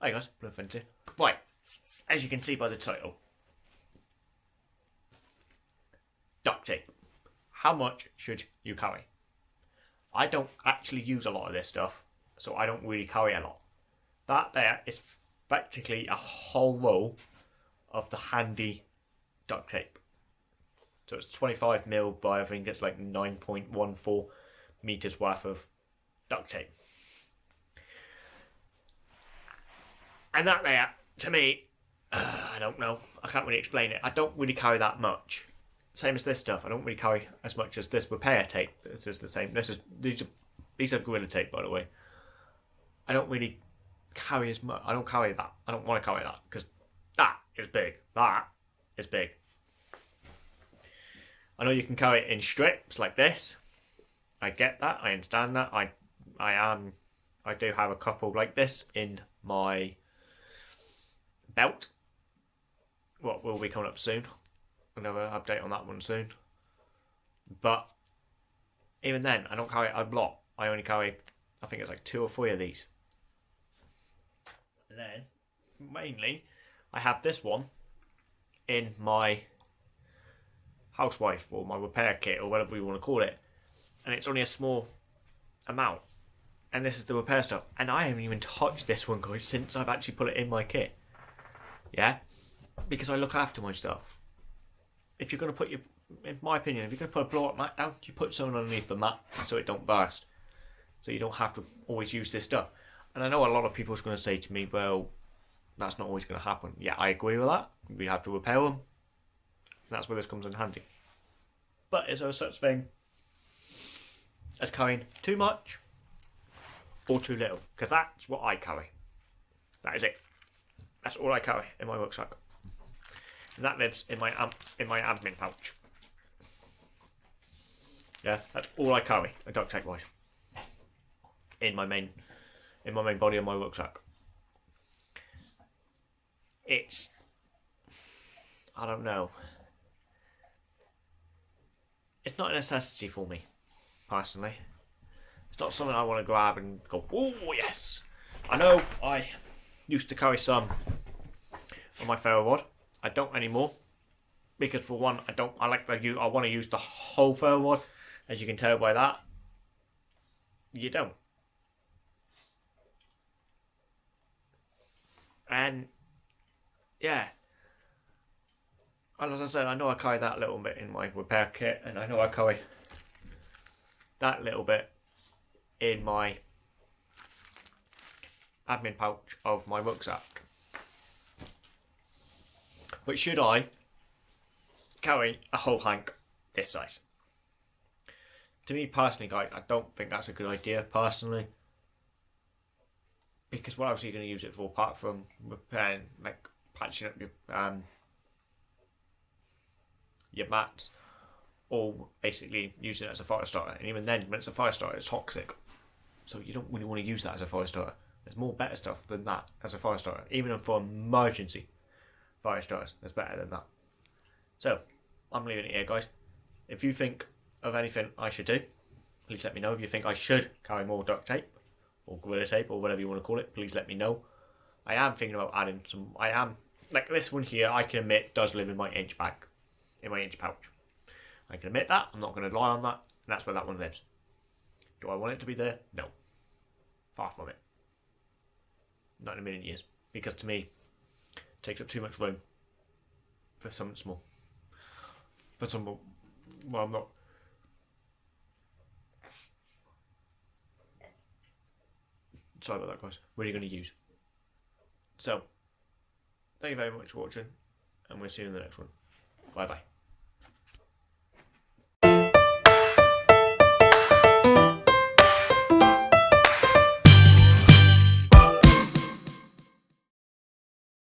Hey guys, Blue Fenty. Right, as you can see by the title, duct tape. How much should you carry? I don't actually use a lot of this stuff, so I don't really carry a lot. That there is practically a whole roll of the handy duct tape. So it's 25 mil by I think it's like 9.14 meters worth of duct tape. And that there, to me, uh, I don't know. I can't really explain it. I don't really carry that much. Same as this stuff. I don't really carry as much as this repair tape. This is the same. This is these are these are gorilla tape, by the way. I don't really carry as much. I don't carry that. I don't want to carry that because that is big. That is big. I know you can carry it in strips like this. I get that. I understand that. I I am I do have a couple like this in my belt. What will be coming up soon. Another update on that one soon. But even then, I don't carry a lot. I only carry, I think it's like two or three of these. And then, mainly, I have this one in my housewife or my repair kit or whatever you want to call it. And it's only a small amount. And this is the repair stuff. And I haven't even touched this one, guys, since I've actually put it in my kit. Yeah? Because I look after my stuff. If you're going to put your, in my opinion, if you're going to put a blow up mat down, you put something underneath the mat so it don't burst. So you don't have to always use this stuff. And I know a lot of people are going to say to me, well, that's not always going to happen. Yeah, I agree with that. We have to repair them. That's where this comes in handy. But is there such thing as carrying too much or too little? Because that's what I carry. That is it. That's all I carry in my rucksack. And that lives in my am- in my admin pouch. Yeah, that's all I carry, a duct tape wise. In my main in my main body of my rucksack. It's I don't know. It's not a necessity for me, personally. It's not something I want to grab and go, oh yes. I know I used to carry some on my ferro rod. I don't anymore because for one, I don't. I like the you. I want to use the whole ferro rod, as you can tell by that. You don't. And yeah, and as I said, I know I carry that little bit in my repair kit, and I know I carry that little bit in my admin pouch of my rucksack. But should I carry a whole hank this size? To me personally, guys, I don't think that's a good idea personally. Because what else are you going to use it for apart from repairing, like patching up your um, your mats, or basically using it as a fire starter? And even then, when it's a fire starter, it's toxic. So you don't really want to use that as a fire starter. There's more better stuff than that as a fire starter, even for emergency fire starters. There's better than that. So I'm leaving it here, guys. If you think of anything I should do, please let me know. If you think I should carry more duct tape or gorilla tape or whatever you want to call it, please let me know. I am thinking about adding some. I am like this one here. I can admit does live in my inch bag, in my inch pouch. I can admit that. I'm not going to lie on that. And that's where that one lives. Do I want it to be there? No. Far from it. Not in a million years. Because to me, takes up too much room for something small. For some, well, I'm not. Sorry about that, guys. What are you going to use? So, thank you very much for watching, and we'll see you in the next one. Bye bye.